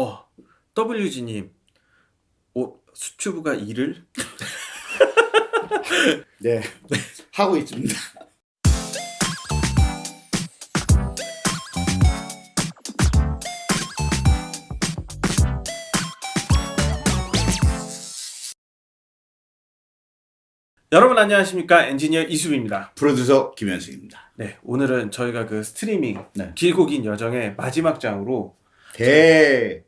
어, WG님, 어, 수튜브가 일을? 네, 하고 있습니다. 여러분 안녕하십니까 엔지니어 이수빈입니다. 프로듀서 김현승입니다. 네, 오늘은 저희가 그 스트리밍 네. 길고 긴 여정의 마지막 장으로 대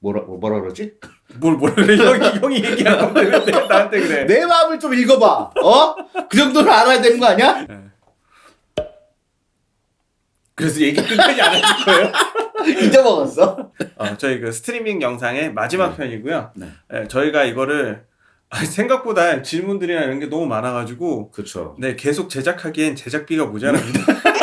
뭐라 뭐라 그러지? 뭘 뭐라 그래 형이 형이 얘기한 건데 왜 나한테 그래? 내 마음을 좀 읽어봐. 어? 그 정도는 알아야 되는 거 아니야? 그래서 얘기 끝까지 안 해줄 거예요? 잊어먹었어. 어, 저희 그 스트리밍 영상의 마지막 편이고요. 네. 네, 저희가 이거를 아, 생각보다 질문들이나 이런 게 너무 많아가지고 그렇죠. 네 계속 제작하기엔 제작비가 모자랍니다.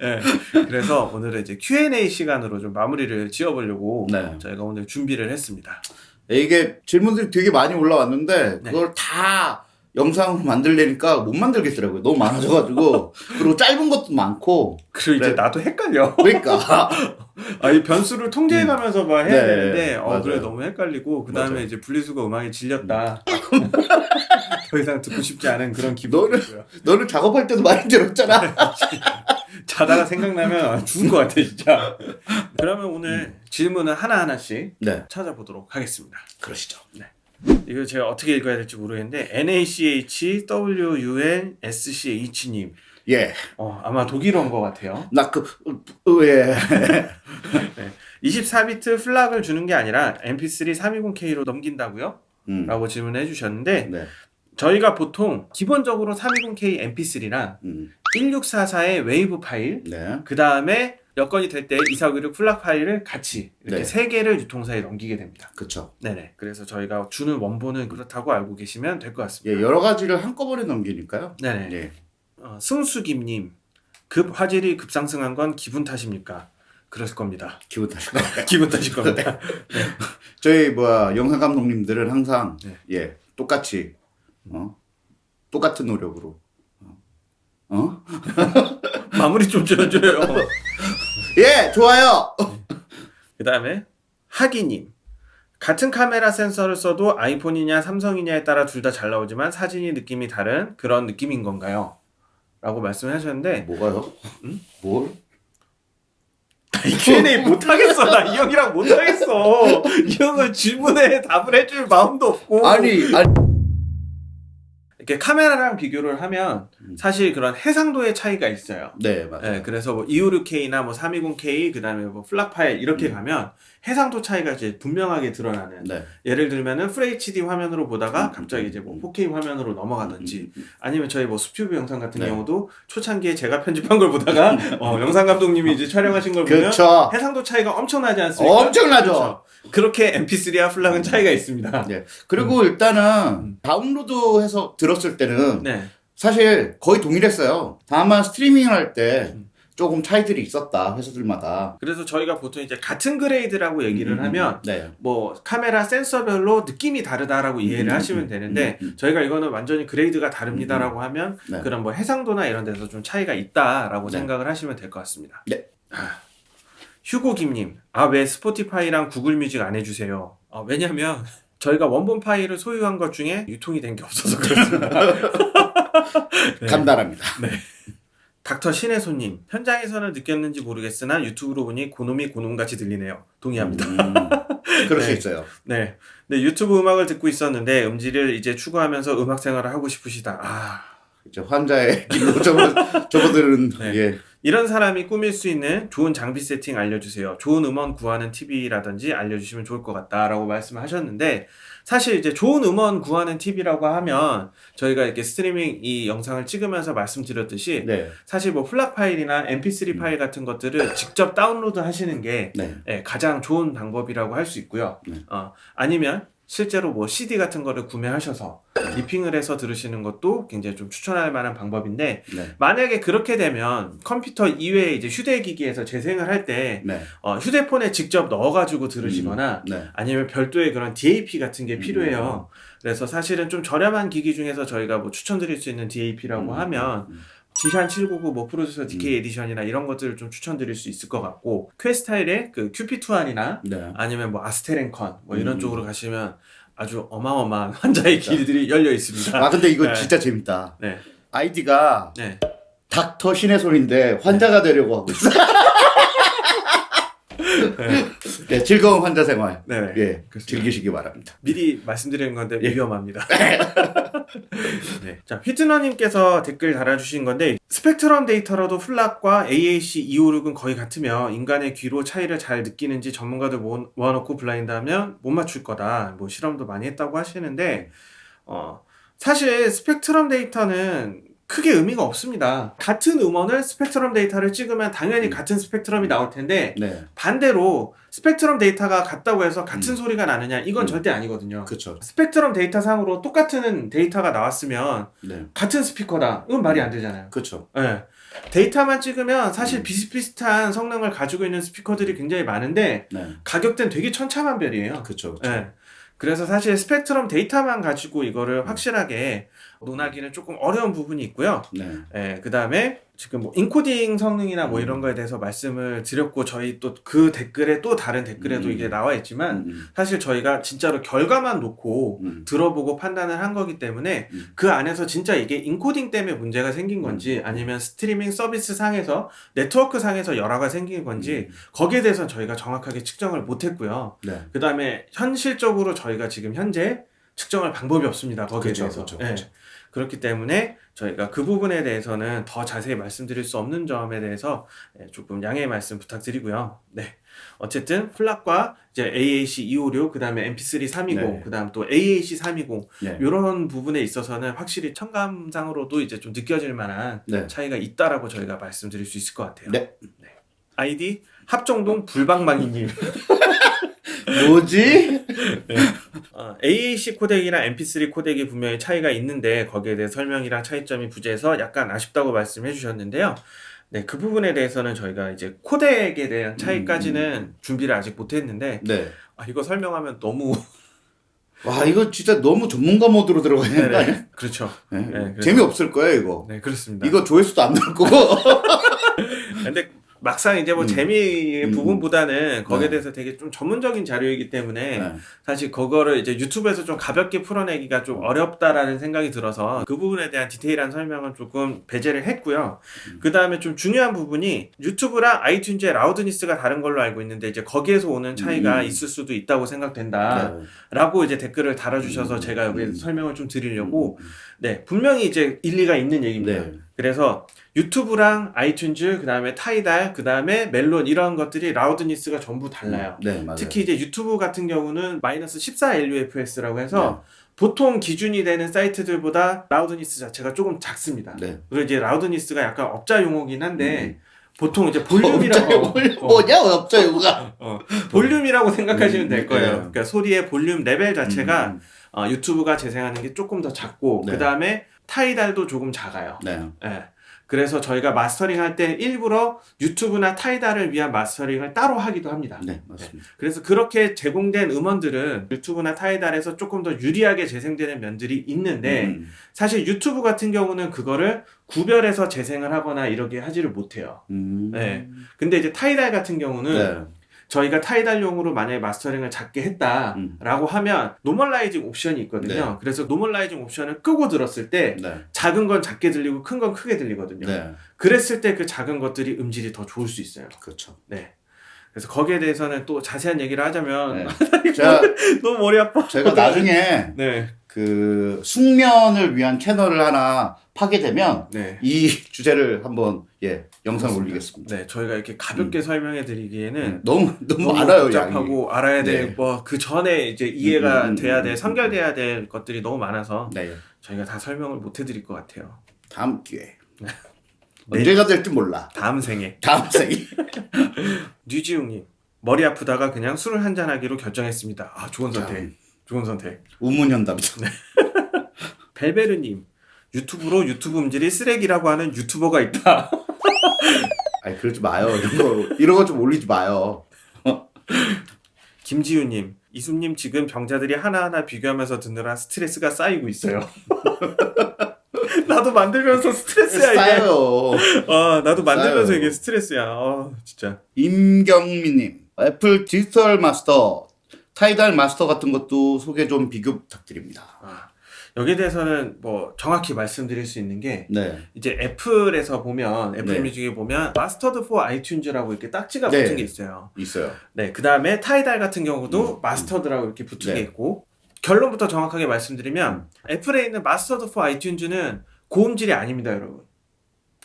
네, 그래서 오늘은 이제 Q&A 시간으로 좀 마무리를 지어보려고 네. 저희가 오늘 준비를 했습니다. 이게 질문들이 되게 많이 올라왔는데 네. 그걸 다 영상으로 만들려니까 못 만들겠더라고요. 너무 많아져가지고 그리고 짧은 것도 많고 그리고 이제 네. 나도 헷갈려. 그러니까 아, 이 변수를 통제해가면서 막 해야 네, 되는데, 어, 맞아요. 그래, 너무 헷갈리고, 그 다음에. 이제 분리수거 음악이 질렸다. 더 이상 듣고 싶지 않은 그런 기분이 너는-. 너는 작업할 때도 많이 들었잖아. 자다가 생각나면 죽은 것 같아, 진짜. 그러면 오늘 질문을 하나 하나씩 네, 찾아보도록 하겠습니다. 그러시죠. 이거 제가 어떻게 읽어야 될지 모르겠는데, NACH, WUN, SCH님. 예, 어, 아마 독일어인 것 같아요. 나그 예. 24비트 FLAC을 주는 게 아니라 MP3 320K로 넘긴다고요? 음, 라고 질문해 주셨는데, 네, 저희가 보통 기본적으로 320K MP3랑 음, 1644의 웨이브 파일, 네, 그 다음에 여건이 될때2496 FLAC 파일을 같이 이렇게 네. 세 개를 유통사에 넘기게 됩니다. 그렇죠. 네네. 그래서 저희가 주는 원본은 그렇다고 알고 계시면 될 것 같습니다. 예, 여러 가지를 한꺼번에 넘기니까요. 네네. 예, 어, 승수김님, 급 화질이 급상승한 건 기분 탓입니까? 그랬을 겁니다. 기분 탓일 거예요. 기분 탓일 겁니다. 저희 뭐야 영상 감독님들은 항상 네. 예 똑같이 어 똑같은 노력으로 어, 어? 마무리 좀 지어줘요. 예 좋아요. 그 다음에 하기님 같은 카메라 센서를 써도 아이폰이냐 삼성이냐에 따라 둘 다 잘 나오지만 사진이 느낌이 다른 그런 느낌인 건가요? 라고 말씀을 하셨는데 뭐가요? 뭘? 이 Q&A 못하겠어 나 이 형이랑 못하겠어 이 형은 질문에 답을 해줄 마음도 없고 아니 아니 이렇게 카메라랑 비교를 하면 음. 사실 그런 해상도의 차이가 있어요 네 맞아요. 네, 그래서 뭐 256K나 뭐 320K 그다음에 뭐 플락 파일 이렇게 음. 가면 해상도 차이가 이제 분명하게 드러나는 네. 예를 들면은 FHD 화면으로 보다가 음, 갑자기 음, 이제 뭐 음. 4K 화면으로 넘어가든지 음, 음, 아니면 저희 뭐 수튜브 영상 같은 네. 경우도 초창기에 제가 편집한 걸 보다가 어, 영상 감독님이 이제 촬영하신 걸 보면 그렇죠. 해상도 차이가 엄청나지 않습니까? 엄청나죠. 그렇죠. 그렇게 MP3와 FLAC은 차이가 있습니다. 네. 그리고 일단은 다운로드해서 들 었을 때는 네. 사실 거의 동일했어요. 다만 스트리밍을 할때 음. 조금 차이들이 있었다 회사들마다. 그래서 저희가 보통 이제 같은 grade라고 얘기를 음, 하면 네. 뭐 카메라 센서별로 느낌이 다르다라고 이해를 음, 하시면 음, 되는데 음, 음. 저희가 이거는 완전히 grade가 다릅니다라고 하면 네. 그런 뭐 해상도나 이런 데서 좀 차이가 있다라고 네. 생각을 하시면 될 것 같습니다. 네. 아, 휴고 김님, 아 왜 스포티파이랑 구글 뮤직 안 해주세요? 어, 왜냐면 저희가 원본 파일을 소유한 것 중에 유통이 된 게 없어서 그렇습니다. 네. 간단합니다. 닥터 신혜소님, 현장에서는 느꼈는지 모르겠으나 유튜브로 보니 고놈이 고놈같이 들리네요. 동의합니다. 음, 그럴 수 네. 있어요. 네. 네, 유튜브 음악을 듣고 있었는데 음질을 이제 추구하면서 음악 생활을 하고 싶으시다. 아, 이제 환자의 길로 접어, 접어드는 네. 예. 이런 사람이 꾸밀 수 있는 좋은 장비 세팅 알려주세요. 좋은 음원 구하는 팁이라든지 알려주시면 좋을 것 같다라고 말씀을 하셨는데 사실 이제 좋은 음원 구하는 팁이라고 하면 저희가 이렇게 스트리밍 이 영상을 찍으면서 말씀드렸듯이 네. 사실 뭐 FLAC 파일이나 mp3 파일 같은 것들을 직접 다운로드 하시는 게 네. 예, 가장 좋은 방법이라고 할 수 있고요. 네. 어, 아니면 실제로 뭐 CD 같은 거를 구매하셔서 ripping을 해서 들으시는 것도 굉장히 좀 추천할 만한 방법인데 네. 만약에 그렇게 되면 컴퓨터 이외에 이제 휴대기기에서 재생을 할때 네. 어, 휴대폰에 직접 넣어가지고 들으시거나 네. 아니면 별도의 그런 DAP 같은 게 필요해요. 그래서 사실은 좀 저렴한 기기 중에서 저희가 뭐 추천드릴 수 있는 DAP라고 음, 하면 음, 지샨 799, 뭐 프로듀서 음. DK 에디션이나 이런 것들을 좀 추천드릴 수 있을 것 같고 퀘스타일의 그 QP2R이나 네. 아니면 뭐 아스텔앤컨 뭐 이런 음. 쪽으로 가시면 아주 어마어마한 환자의 길들이 열려 있습니다. 아 근데 이거 네. 진짜 재밌다. 네, 아이디가 네. 닥터 신의 손인데 환자가 되려고 하고 있어. 네, 즐거운 환자 생활. 네, 네. 예, 그렇습니다. 즐기시기 바랍니다. 미리 말씀드리는 건데 예. 위험합니다. 네. 자, 휘트너님께서 댓글 달아주신 건데 스펙트럼 데이터로도 플락과 AAC 256은 거의 같으며 인간의 귀로 차이를 잘 느끼는지 전문가들 모아- 모아놓고 블라인드 하면 못 맞출 거다. 뭐 실험도 많이 했다고 하시는데 어, 사실 스펙트럼 데이터는 크게 의미가 없습니다. 같은 음원을 스펙트럼 데이터를 찍으면 당연히 음. 같은 스펙트럼이 나올 텐데 네, 반대로 스펙트럼 데이터가 같다고 해서 같은 음. 소리가 나느냐 이건 음. 절대 아니거든요. 그렇죠. 스펙트럼 데이터 상으로 똑같은 데이터가 나왔으면 네, 같은 스피커다. 이건 말이 안 되잖아요. 그렇죠. 예. 데이터만 찍으면 사실 음. 비슷비슷한 성능을 가지고 있는 스피커들이 굉장히 많은데 네, 가격대는 되게 천차만별이에요. 그렇죠. 예. 그래서 사실 스펙트럼 데이터만 가지고 이거를 확실하게 논하기는 조금 어려운 부분이 있고요. 네, 예, 그 다음에 지금 뭐 인코딩 성능이나 뭐 음. 이런 거에 대해서 말씀을 드렸고 저희 또 그 댓글에 또 다른 댓글에도 음. 이게 나와 있지만 음, 사실 저희가 진짜로 결과만 놓고 음, 들어보고 판단을 한 거기 때문에 음. 그 안에서 진짜 이게 인코딩 때문에 문제가 생긴 건지 아니면 스트리밍 서비스 상에서 네트워크 상에서 열화가 생긴 건지 음. 거기에 대해서는 저희가 정확하게 측정을 못 했고요. 네, 그 다음에 현실적으로 저희가 지금 현재 측정할 방법이 없습니다. 거기에 그쵸, 대해서. 그쵸, 예. 그쵸. 그렇기 때문에 저희가 그 부분에 대해서는 더 자세히 말씀드릴 수 없는 점에 대해서 예, 조금 양해의 말씀 부탁드리고요. 네. 어쨌든 플락과 이제 AAC 256, 그 다음에 MP3 320, 네. 그 다음 또 AAC 320, 네, 이런 부분에 있어서는 확실히 청감상으로도 이제 좀 느껴질 만한 네. 차이가 있다라고 저희가 말씀드릴 수 있을 것 같아요. 네. 아이디 합정동 불방망이님. 뭐지? 어, AAC 코덱이랑 MP3 코덱이 분명히 차이가 있는데 거기에 대해 설명이랑 차이점이 부재해서 약간 아쉽다고 말씀해 주셨는데요. 네, 그 부분에 대해서는 저희가 이제 코덱에 대한 차이까지는 준비를 아직 못 했는데 네. 아, 이거 설명하면 너무 와 이거 진짜 너무 전문가 모드로 들어가 있는 거 아니야? 네네. 그렇죠. 네. 네, 재미없을 거예요 이거. 네, 그렇습니다. 이거 조회수도 안 나올 거고. 근데 막상 이제 뭐 음. 재미 음. 부분보다는 거기에 네. 대해서 되게 좀 전문적인 자료이기 때문에 네. 사실 그거를 이제 유튜브에서 좀 가볍게 풀어내기가 좀 어렵다라는 생각이 들어서 그 부분에 대한 디테일한 설명은 조금 배제를 했고요. 음. 그 다음에 좀 중요한 부분이 유튜브랑 아이튠즈의 라우드니스가 다른 걸로 알고 있는데 이제 거기에서 오는 차이가 음. 있을 수도 있다고 생각된다. 네. 라고 이제 댓글을 달아주셔서 음. 제가 여기 음. 설명을 좀 드리려고 네 분명히 이제 일리가 있는 얘기입니다. 네. 그래서 유튜브랑 아이튠즈 그 다음에 타이달 그 다음에 멜론 이런 것들이 loudness가 전부 달라요. 네, 맞아요. 특히 이제 유튜브 같은 경우는 마이너스 14 LUFS라고 해서 네. 보통 기준이 되는 사이트들보다 loudness 자체가 조금 작습니다. 네. 그리고 이제 loudness가 약간 업자 용어긴 한데 음. 보통 이제 볼륨이라고 용어 어, 뭐냐 업자 용어가. 어, 볼륨이라고 생각하시면 음, 될 거예요. 네. 그러니까 소리의 볼륨 레벨 자체가 음, 어, 유튜브가 재생하는 게 조금 더 작고 네. 그 다음에 타이달도 조금 작아요. 네. 예. 그래서 저희가 마스터링 할 때 일부러 유튜브나 타이달을 위한 마스터링을 따로 하기도 합니다. 네, 맞습니다. 그래서 그렇게 제공된 음원들은 유튜브나 타이달에서 조금 더 유리하게 재생되는 면들이 있는데 음, 사실 유튜브 같은 경우는 그거를 구별해서 재생을 하거나 이렇게 하지를 못해요. 음. 네. 근데 이제 타이달 같은 경우는 네. 저희가 타이달용으로 만약에 mastering을 작게 했다라고 음. 하면 normalizing 옵션이 있거든요. 네. 그래서 normalizing 옵션을 끄고 들었을 때 네. 작은 건 작게 들리고 큰 건 크게 들리거든요. 네. 그랬을 때 그 작은 것들이 음질이 더 좋을 수 있어요. 그렇죠. 네. 그래서 거기에 대해서는 또 자세한 얘기를 하자면 네. 제가 너무 머리 아파. 제가 나중에 네. 그 숙면을 위한 채널을 하나 파게 되면 네. 이 주제를 한번 예 영상 올리겠습니다. 네, 저희가 이렇게 가볍게 설명해 드리기에는 네. 너무 너무 너무 많아요 양이. 복잡하고 알아야 될 네. 뭐그 전에 이제 이해가 음, 음, 돼야 음, 될 음, 선결돼야 될 것들이 너무 많아서 네. 저희가 다 설명을 못 해드릴 것 같아요. 다음 기회. 네. 언제가 될지 몰라. 다음 생에 다음 생이. 류지웅님 머리 아프다가 그냥 술을 한잔 하기로 결정했습니다. 아 좋은 선택. 참. 좋은 선택. 우문현답이죠. 벨베르님 유튜브로 유튜브 음질이 쓰레기라고 하는 유튜버가 있다. 아니 그러지 마요. 이런 거 이런 거 좀 올리지 마요. 김지우님 이수님 지금 병자들이 하나하나 비교하면서 듣느라 스트레스가 쌓이고 있어요. 나도 만들면서 스트레스야 이게. 싸요. 아 나도 만들면서 싸요. 이게 스트레스야. 아 진짜. 임경미님, 애플 디지털 마스터, 타이달 마스터 같은 것도 소개 좀 비교 부탁드립니다. 아, 여기에 대해서는 뭐 정확히 말씀드릴 수 있는 게 네. 이제 애플에서 보면 애플 네. 뮤직에 보면 Mastered for iTunes라고 이렇게 딱지가 네. 붙은 게 있어요. 있어요. 네, 그 다음에 타이달 같은 경우도 Mastered라고 이렇게 붙은 네. 게 있고 결론부터 정확하게 말씀드리면 음. 애플에 있는 Mastered for iTunes는 고음질이 아닙니다, 여러분.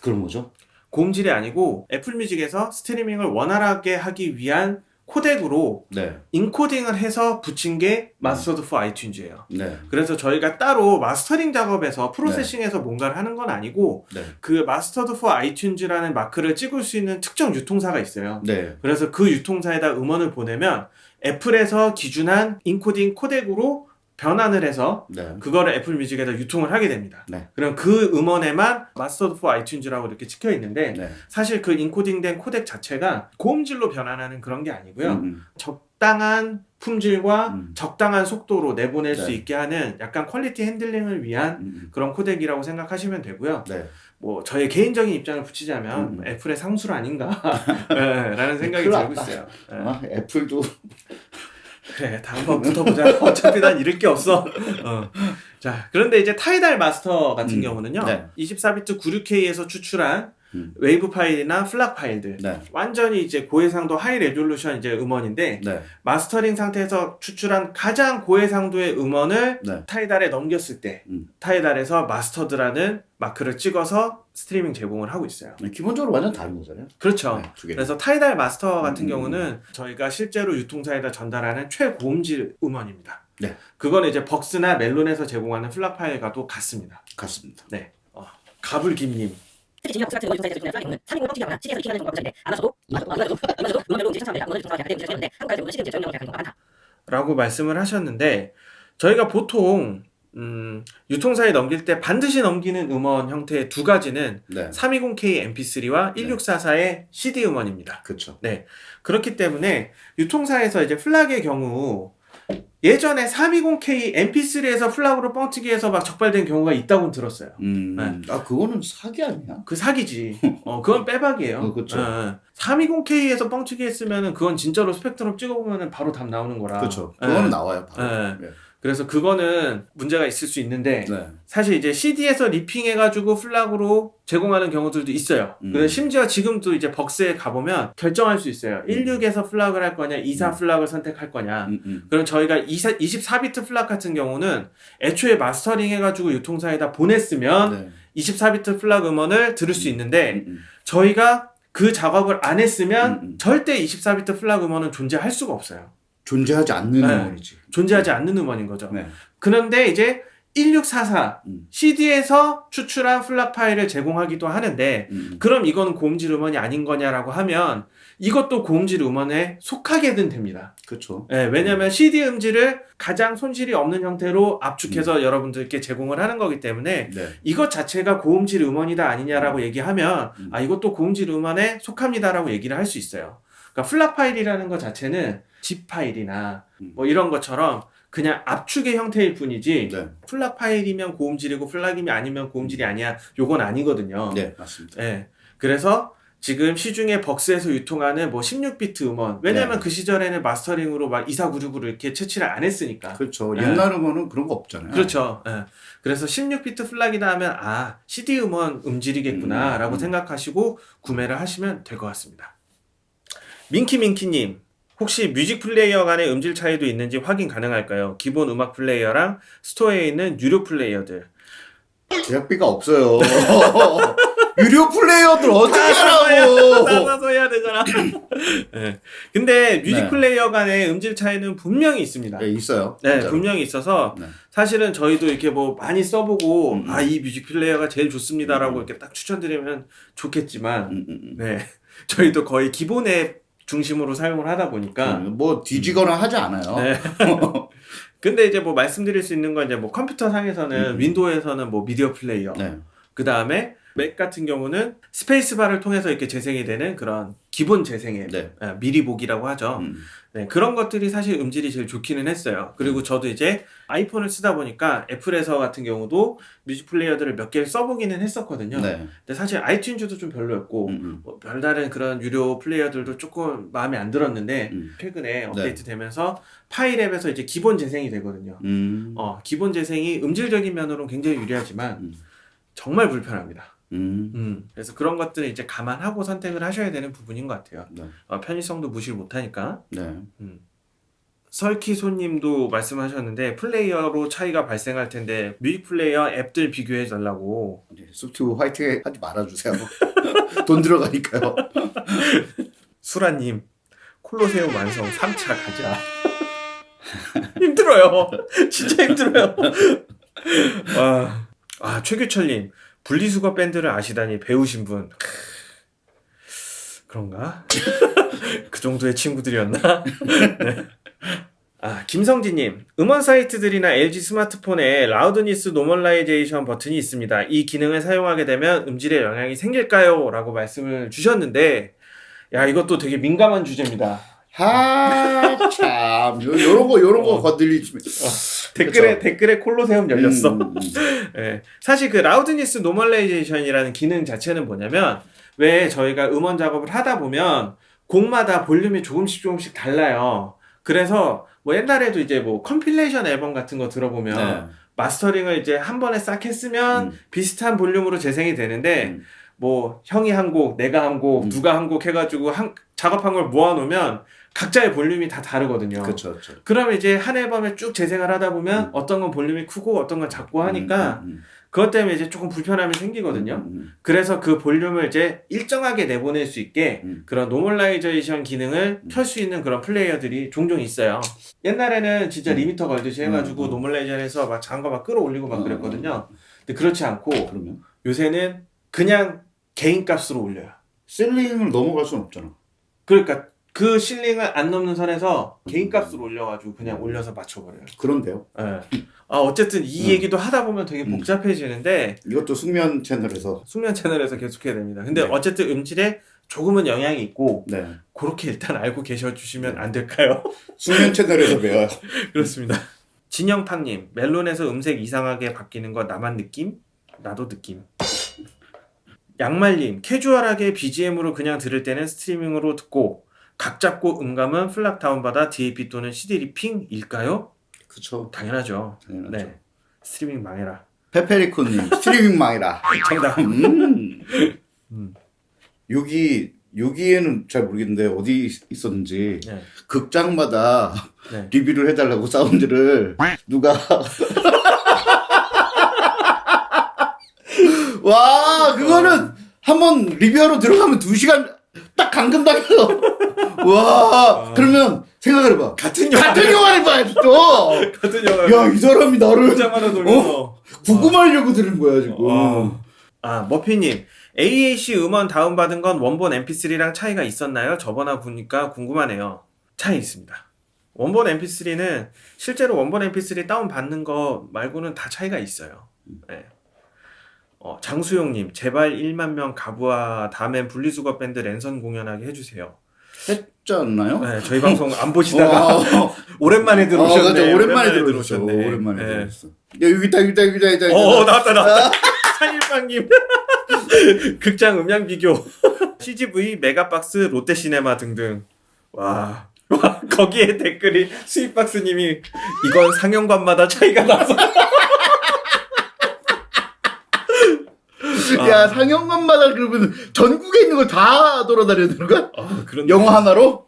그런 거죠? 고음질이 아니고 애플 뮤직에서 스트리밍을 원활하게 하기 위한 코덱으로 네. 인코딩을 해서 붙인 게 Mastered for iTunes예요. 네. 그래서 저희가 따로 mastering 작업에서 processing해서 뭔가를 하는 건 아니고 네. 그 Mastered for iTunes라는 마크를 찍을 수 있는 특정 유통사가 있어요. 네. 그래서 그 유통사에다 음원을 보내면 애플에서 기준한 인코딩 코덱으로 변환을 해서 네. 그거를 애플 뮤직에다 유통을 하게 됩니다. 네. 그럼 그 음원에만 Mastered for iTunes라고 이렇게 찍혀 있는데 네. 사실 그 인코딩된 코덱 자체가 고음질로 변환하는 그런 게 아니고요. 음, 적당한 품질과 음. 적당한 속도로 내보낼 네. 수 있게 하는 약간 quality handling을 위한 음, 그런 코덱이라고 생각하시면 되고요. 네. 뭐 저의 개인적인 입장을 붙이자면 음. 애플의 상술 아닌가 네, 라는 생각이 들고. 있어요. 네. 아, 애플도 그래, 다 한번 붙어보자. 어차피 난 잃을 게 없어. 어. 자, 그런데 이제 타이달 마스터 같은 음, 경우는요. 네. 24비트 96K에서 추출한 음. 웨이브 파일이나 FLAC 파일들. 네. 완전히 이제 고해상도 high resolution 이제 음원인데 네. mastering 상태에서 추출한 가장 고해상도의 음원을 네. 타이달에 넘겼을 때 음. 타이달에서 Mastered라는 마크를 찍어서 스트리밍 제공을 하고 있어요. 네, 기본적으로 완전 다른 거잖아요. 그렇죠. 네. 그래서 타이달 마스터 같은 음. 경우는 저희가 실제로 유통사에다 전달하는 최고음질 음원입니다. 네. 그거는 이제 벅스나 멜론에서 제공하는 플락 파일과도 같습니다. 같습니다. 네. 어, 가불김님. 특히 진영 같은 경우 유통사에서 주는 플라깅은 3인공 뻥튀기하거나 익히는 경우가 굉장히 아마서도 이마저도 이마저도 음원별로 이제 천차만별 음원을 유통사가 대부분 제공되는데 한국에서 시리즈 제공량으로 계약하는 경우가 많다. 라고 말씀을 하셨는데 저희가 보통 음, 유통사에 넘길 때 반드시 넘기는 음원 형태의 두 가지는 네. 320K MP3와 1644의 CD 음원입니다. 그렇죠. 그렇기 때문에 유통사에서 이제 FLAC의 경우 예전에 320K MP3에서 FLAC으로 뻥튀기해서 막 적발된 경우가 있다고 들었어요. 음. 네. 아, 그거는 사기 아니야? 그 사기지. 어, 그건 빼박이에요. 어, 그쵸. 320K에서 뻥튀기 했으면은 그건 진짜로 스펙트럼 찍어보면은 바로 답 나오는 거라. 그렇죠. 예. 그거는 나와요. 바로. 그래서 그거는 문제가 있을 수 있는데 네. 사실 이제 CD에서 ripping해 가지고 FLAC으로 제공하는 경우들도 있어요. 음. 그래서 심지어 지금도 이제 벅스에 가보면 결정할 수 있어요. 16에서 FLAC을 할 거냐, 24 음. FLAC을 선택할 거냐. 음, 음. 그럼 저희가 24, 24비트 FLAC 같은 경우는 애초에 mastering 해가지고 유통사에다 보냈으면 네. 24비트 FLAC 음원을 들을 수 있는데 음, 음. 저희가 그 작업을 안 했으면 음, 음. 절대 24비트 FLAC 음원은 존재할 수가 없어요. 존재하지 않는 네. 음원이지. 존재하지 않는 음원인 거죠. 네. 그런데 이제 1644 음. CD에서 추출한 FLAC 파일을 제공하기도 하는데 음, 음. 그럼 이건 고음질 음원이 아닌 거냐라고 하면 이것도 고음질 음원에 속하게는 됩니다. 그렇죠. 예, 왜냐하면 CD 음질을 가장 손실이 없는 형태로 압축해서 음. 여러분들께 제공을 하는 거기 때문에 네. 이것 자체가 고음질 음원이다 아니냐라고 얘기하면 음. 아 이것도 고음질 음원에 속합니다라고 얘기를 할 수 있어요. 그러니까 FLAC 파일이라는 것 자체는 zip 파일이나 음. 뭐 이런 것처럼 그냥 압축의 형태일 뿐이지 네. FLAC 파일이면 고음질이고 FLAC이면 아니면 고음질이 아니야 요건 아니거든요. 네, 맞습니다. 예. 그래서 지금 시중에 벅스에서 유통하는 뭐 16비트 음원 왜냐면 네. 그 시절에는 마스터링으로 막 2496으로 이렇게 채취를 안 했으니까 그렇죠. 네. 옛날 음원은 그런 거 없잖아요. 그렇죠. 예. 그래서 16비트 FLAC이다 하면 아 CD 음원 음질이겠구나 음, 라고 음. 생각하시고 구매를 하시면 될 것 같습니다. 민키민키님 혹시 뮤직 플레이어 간의 음질 차이도 있는지 확인 가능할까요? 기본 음악 플레이어랑 스토어에 있는 유료 플레이어들 제작비가 없어요. 유료 플레이어들 어떻게 하라고? 따라서 해야 되잖아. 예. 근데 뮤직 네. 플레이어 간의 음질 차이는 분명히 있습니다. 네, 있어요. 네, 진짜로. 분명히 있어서 네. 사실은 저희도 이렇게 뭐 많이 써보고 음, 음. 아이 뮤직 플레이어가 제일 좋습니다라고 음, 음. 이렇게 딱 추천드리면 좋겠지만 음, 음, 음. 네 저희도 거의 기본 앱 중심으로 사용을 하다 보니까 음, 뭐 뒤지거나 하지 않아요. 네. 근데 이제 뭐 말씀드릴 수 있는 건 이제 뭐 컴퓨터 상에서는 음. 윈도우에서는 뭐 미디어 플레이어 네. 그 다음에 맥 같은 경우는 스페이스바를 통해서 이렇게 재생이 되는 그런 기본 재생 앱, 네. 아, 미리 보기라고 하죠. 음. 네, 그런 것들이 사실 음질이 제일 좋기는 했어요. 그리고 저도 이제 아이폰을 쓰다 보니까 애플에서 같은 경우도 뮤직 플레이어들을 몇 개를 써보기는 했었거든요. 네. 근데 사실 아이튠즈도 좀 별로였고 음, 음. 뭐 별다른 그런 유료 플레이어들도 조금 마음에 안 들었는데 음. 최근에 업데이트 되면서 파일 앱에서 이제 기본 재생이 되거든요. 음. 어, 기본 재생이 음질적인 면으로는 굉장히 유리하지만 음. 정말 불편합니다. 음. 음, 그래서 그런 것들을 이제 감안하고 선택을 하셔야 되는 부분인 것 같아요. 네. 어, 편의성도 무시를 못하니까. 네. 음. 설키 손님도 말씀하셨는데 플레이어로 차이가 발생할 텐데 뮤직 플레이어 앱들 비교해 달라고 이제 소프트 화이팅 하지 말아주세요. 돈 들어가니까요. 수라님 콜로세움 완성 3차 가자 힘들어요 진짜 힘들어요 와. 아 최규철님 분리수거 밴드를 아시다니 배우신 분 크. 그런가 그 정도의 친구들이었나 네. 아 김성진님 음원 사이트들이나 LG 스마트폰에 loudness normalization 버튼이 있습니다 이 기능을 사용하게 되면 음질에 영향이 생길까요? 라고 말씀을 주셨는데 야 이것도 되게 민감한 주제입니다 하, 참. 요, 요런 거, 요런 거 어. 건드리시면. 댓글에 그쵸. 댓글에 콜로세움 열렸어. 음. 예. 사실 그 loudness normalization이라는 기능 자체는 뭐냐면 왜 저희가 음원 작업을 하다 보면 곡마다 볼륨이 조금씩 조금씩 달라요. 그래서 뭐 옛날에도 이제 뭐 compilation 앨범 같은 거 들어보면 네. 마스터링을 이제 한 번에 싹 했으면 음. 비슷한 볼륨으로 재생이 되는데 음. 뭐 형이 한 곡, 내가 한 곡, 음. 누가 한 곡 해가지고 한 작업한 걸 모아놓으면 각자의 볼륨이 다 다르거든요. 그쵸. 그러면 이제 한 앨범에 쭉 재생을 하다 보면 음. 어떤 건 볼륨이 크고 어떤 건 작고 하니까 음, 음, 그것 때문에 이제 조금 불편함이 음. 생기거든요. 음, 음, 그래서 그 볼륨을 이제 일정하게 내보낼 수 있게 음. 그런 normalization 기능을 음. 켤수 있는 그런 플레이어들이 종종 있어요. 옛날에는 진짜 음. 리미터 걸듯이 해가지고 음, 음. 노멀라이제이션에서 막 장거 막 끌어올리고 막 음, 그랬거든요. 근데 그렇지 않고 그러면? 요새는 그냥 개인 값으로 올려요. 셀링을 넘어갈 순 없잖아. 그러니까 그 실링을 안 넘는 선에서 음. 개인 값으로 올려가지고 그냥 올려서 맞춰버려요. 그런데요. 예. 아 어쨌든 이 음. 얘기도 하다 보면 되게 음. 복잡해지는데 이것도 숙면 채널에서. 숙면 채널에서 계속해야 됩니다. 근데 네. 어쨌든 음질에 조금은 영향이 있고 네. 그렇게 일단 알고 계셔 주시면 안 될까요? 숙면 채널에서 배워요. 그렇습니다. 진영팡님 멜론에서 음색 이상하게 바뀌는 거 나만 느낌? 나도 느낌. 양말님 캐주얼하게 BGM으로 그냥 들을 때는 스트리밍으로 듣고 각 잡고 음감은 FLAC 다운받아 DAP 또는 CD ripping일까요? 그쵸. 당연하죠. 당연하죠. 네. 스트리밍 망해라. 페페리코님, 스트리밍 망해라. 정답. 음. 음. 여기, 여기에는 잘 모르겠는데, 어디 있었는지, 네. 극장마다 네. 리뷰를 해달라고 사운드를 누가. 와, 그거는 한번 리뷰하러 들어가면 두 시간 딱 감금당해서. 와, 그러면 생각을 해봐. 같은 영화 같은 영화를 봐야지 또! 같은 영화 야, 이 사람이 나를 보자마자 돌면서 구금하려고 들은 거야, 지금. 어. 아 머피님 AAC 음원 다운받은 건 원본 MP3랑 차이가 있었나요? 저번화 보니까 궁금하네요. 차이 있습니다. 원본 MP3는 실제로 원본 MP3 다운 받는 거 말고는 다 차이가 있어요. 네. 어, 장수용님 제발 1만 명 가부와 다음엔 분리수거 밴드 랜선 공연하게 해주세요. 했지 않나요? 네, 저희 방송 안 보시다가 어, 오랜만에 어, 들어오셨네. 맞아. 오랜만에. 들어오셨네. 오랜만에 네. 들어오셨어. 야, 여기 있다, 여기 있다, 여기 있다, 여기 있다. 어, 나왔다, 나왔다. 산일빵님. 극장 음량 비교. CGV, 메가박스, 롯데시네마 등등. 와. 와, 거기에 댓글이 스윗박스님이 이건 상영관마다 차이가 나서. 야, 상영관마다 그러면 전국에 있는 걸 다 돌아다녀야 되는 거야? 아, 그런 영화 하나로?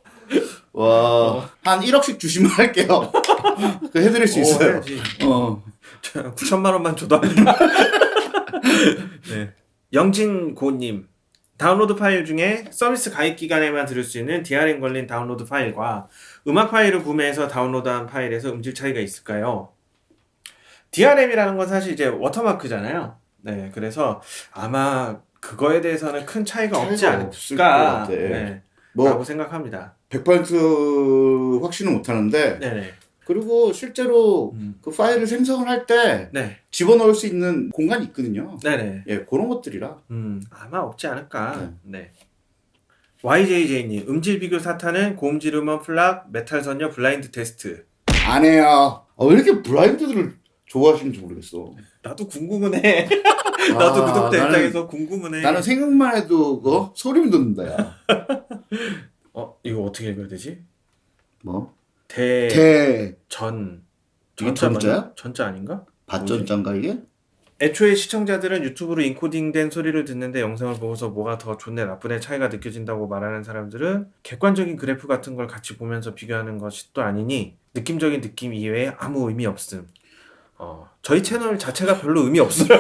와, 한 1억씩 주시면 할게요. 그 해드릴 수 있어요. 어. 9천만 원만 줘도 안 돼. 네. 영진고님. 다운로드 파일 중에 서비스 가입 기간에만 들을 수 있는 DRM 걸린 다운로드 파일과 음악 파일을 구매해서 다운로드한 파일에서 음질 차이가 있을까요? DRM이라는 건 사실 이제 워터마크잖아요. 네, 그래서 아마 그거에 대해서는 큰 차이가 없지 차이가 않을까. 네, 뭐, 라고 생각합니다. 100% 확신은 못 하는데, 네네. 그리고 실제로 음. 그 파일을 생성을 할때 네, 집어넣을 수 있는 공간이 있거든요. 네네. 예, 그런 것들이라. 음, 아마 없지 않을까. 네. YJJ님 음질 비교 사탄은 고음질 음원 플락 메탈 선녀 블라인드 테스트. 안 해요. 어, 왜 이렇게 블라인드들을 좋아하시는지 모르겠어. 나도 궁금은 해. 나도 아, 구독자 나는- 입장에서 궁금은 해. 나는 생각만 해도 그 소름 돋는다 야. 어 이거 어떻게 읽어야 되지? 뭐? 대전 대 이게 전자? 맞나? 전자 아닌가? 밭전짠가 이게? 애초에 시청자들은 유튜브로 인코딩된 소리를 듣는데 영상을 보고서 뭐가 더 좋네 나쁘네 차이가 느껴진다고 말하는 사람들은 객관적인 그래프 같은 걸 같이 보면서 비교하는 것이 또 아니니 느낌적인 느낌 이외에 아무 의미 없음. 어, 저희 채널 자체가 별로 의미 없어요.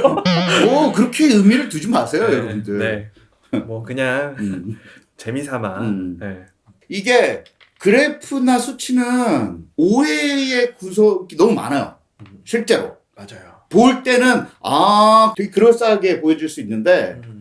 오 그렇게 의미를 두지 마세요 네, 여러분들. 네. 뭐 그냥 음. 재미삼아. 음. 네. 이게 그래프나 수치는 오해의 구석이 너무 많아요. 실제로 맞아요. 볼 때는 아 되게 그럴싸하게 보여줄 수 있는데 음.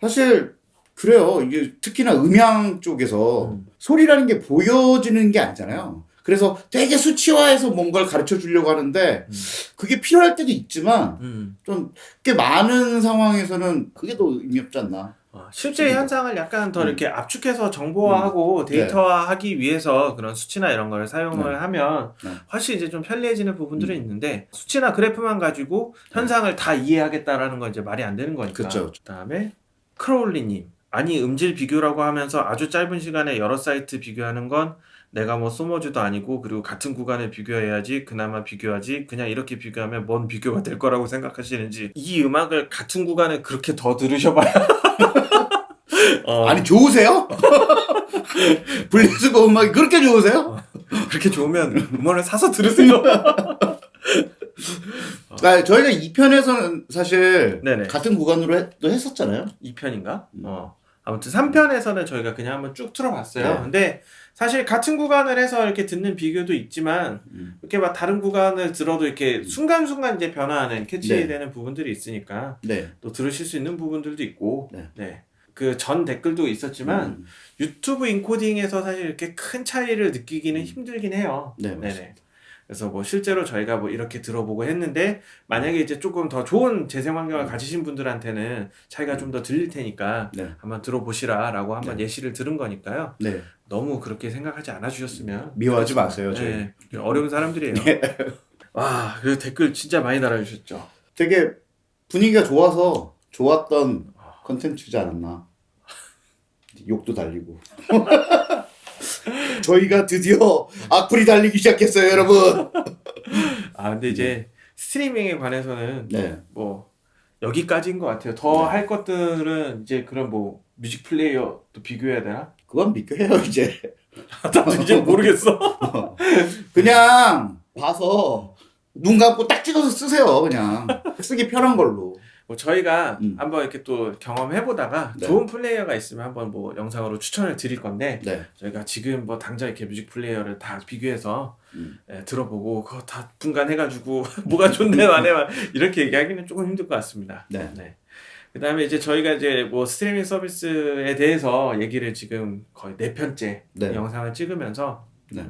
사실 그래요. 이게 특히나 음향 쪽에서 음. 소리라는 게 보여지는 게 아니잖아요. 그래서 되게 수치화해서 뭔가를 가르쳐 주려고 하는데 음. 그게 필요할 때도 있지만 음. 좀꽤 많은 상황에서는 그게 더 의미 없지 않나. 어, 실제 음. 현상을 약간 더 음. 이렇게 압축해서 정보화하고 네. 데이터화하기 위해서 그런 수치나 이런 걸 사용을 네. 하면 네. 훨씬 이제 좀 편리해지는 부분들은 음. 있는데 수치나 그래프만 가지고 현상을 다 이해하겠다라는 건 이제 말이 안 되는 거니까. 그쵸. 그다음에 크로울리님 아니 음질 비교라고 하면서 아주 짧은 시간에 여러 사이트 비교하는 건 내가 뭐 소머즈도 아니고 그리고 같은 구간을 비교해야지 그나마 비교하지 그냥 이렇게 비교하면 뭔 비교가 될 거라고 생각하시는지 이 음악을 같은 구간에 그렇게 더 들으셔봐야 어, 아니 좋으세요? 블리즈고 음악이 그렇게 좋으세요? 그렇게 좋으면 음원을 사서 들으세요 아, 저희가 2편에서는 사실 네네. 같은 구간으로 했, 또 했었잖아요. 2편인가? 음. 어. 아무튼 3편에서는 저희가 그냥 한번 쭉 틀어봤어요. 네. 근데 사실 같은 구간을 해서 이렇게 듣는 비교도 있지만 음. 이렇게 막 다른 구간을 들어도 이렇게 순간순간 이제 변화하는 캐치되는 네. 부분들이 있으니까 네. 또 들으실 수 있는 부분들도 있고 네. 네. 그전 댓글도 있었지만 음. 유튜브 인코딩에서 사실 이렇게 큰 차이를 느끼기는 힘들긴 해요. 네, 네네. 그래서 뭐 실제로 저희가 뭐 이렇게 들어보고 했는데 만약에 이제 조금 더 좋은 재생 환경을 가지신 분들한테는 차이가 좀 더 들릴 테니까 네. 한번 들어보시라라고 한번 네. 예시를 들은 거니까요. 네. 너무 그렇게 생각하지 않아 주셨으면 미워하지 마세요, 저희. 네, 어려운 사람들이에요. 와, 그래서 댓글 진짜 많이 달아주셨죠. 되게 분위기가 좋아서 좋았던 컨텐츠지 않았나. 욕도 달리고. 저희가 드디어 악플이 달리기 시작했어요, 여러분. 아, 근데 이제 스트리밍에 관해서는 네. 뭐 여기까지인 것 같아요. 더 네. 할 것들은 이제 그런 뭐 뮤직 플레이어 또 비교해야 되나? 그건 비교해요, 이제. 나도 이제 모르겠어. 그냥 봐서 눈 감고 딱 찍어서 쓰세요, 그냥. 쓰기 편한 걸로. 뭐 저희가 음. 한번 이렇게 또 경험해 보다가 네. 좋은 플레이어가 있으면 한번 뭐 영상으로 추천을 드릴 건데 네. 저희가 지금 뭐 당장 이렇게 뮤직 플레이어를 다 비교해서 음. 예, 들어보고 그거 다 분간해가지고 뭐가 좋네 막 이렇게 얘기하기는 조금 힘들 것 같습니다. 네. 그다음에 이제 저희가 이제 뭐 스트리밍 서비스에 대해서 얘기를 지금 거의 네 편째 네. 영상을 찍으면서 네.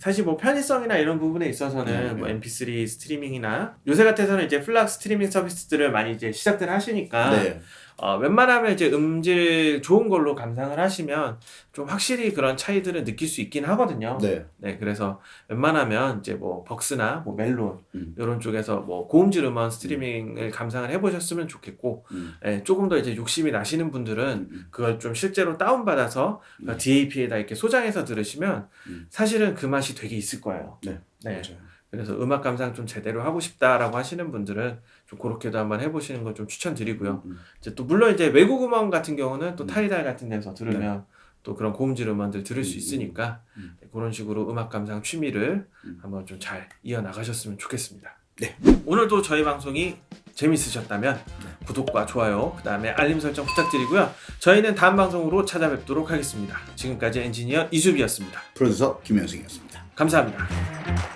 사실 뭐 편의성이나 이런 부분에 있어서는 네, 뭐 네. MP3 스트리밍이나 요새 같아서는 이제 FLAC 스트리밍 서비스들을 많이 이제 시작들 하시니까 네. 어, 웬만하면 이제 음질 좋은 걸로 감상을 하시면 좀 확실히 그런 차이들을 느낄 수 있긴 하거든요. 네. 네, 그래서 웬만하면 이제 뭐 벅스나 뭐 멜론 음. 이런 쪽에서 뭐 고음질 음원 스트리밍을 감상을 해보셨으면 좋겠고, 음. 예, 조금 더 이제 욕심이 나시는 분들은 음. 그걸 좀 실제로 다운 받아서 음. DAP에다 이렇게 소장해서 들으시면 음. 사실은 그 맛이 되게 있을 거예요. 네. 네. 맞아요. 그래서 음악 감상 좀 제대로 하고 싶다라고 하시는 분들은 좀 그렇게도 한번 해보시는 걸 좀 추천드리고요. 음. 이제 또 물론 이제 외국 음원 같은 경우는 또 음. 타이달 같은 데서 들으면 또 그런 고음질 음원들 들을 수 음, 있으니까 음. 네, 그런 식으로 음악 감상 취미를 음. 한번 좀 잘 이어 나가셨으면 좋겠습니다. 네. 오늘도 저희 방송이 재밌으셨다면 네. 구독과 좋아요, 그 다음에 알림 설정 부탁드리고요. 저희는 다음 방송으로 찾아뵙도록 하겠습니다. 지금까지 엔지니어 이수비였습니다. 프로듀서 김현승이었습니다. 감사합니다.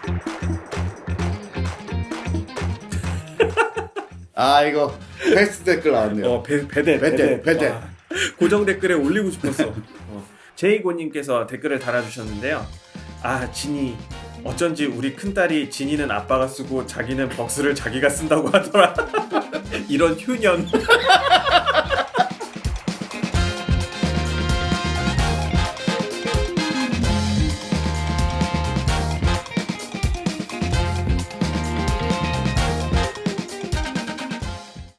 아 이거 패스트 댓글 나왔네요. 어, 배, 배대, 배대, 배대. 와, 고정 댓글에 올리고 싶었어. 어. 제이고님께서 댓글을 달아주셨는데요. 아, 진이. 어쩐지 우리 큰딸이 진이는 아빠가 쓰고 자기는 벅스를 자기가 쓴다고 하더라. 이런 휴년.